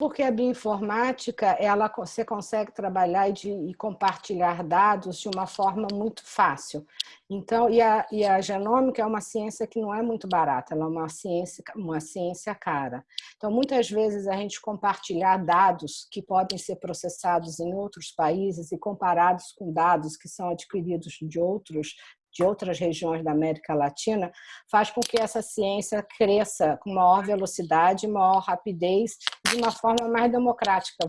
Porque a bioinformática, ela, você consegue trabalhar e, de, e, compartilhar dados de uma forma muito fácil. Então, e a, e a genômica é uma ciência que não é muito barata, ela é uma ciência, uma ciência cara. Então, muitas vezes a gente compartilhar dados que podem ser processados em outros países e comparados com dados que são adquiridos de outros de outras regiões da América Latina, faz com que essa ciência cresça com maior velocidade, maior rapidez, de uma forma mais democrática.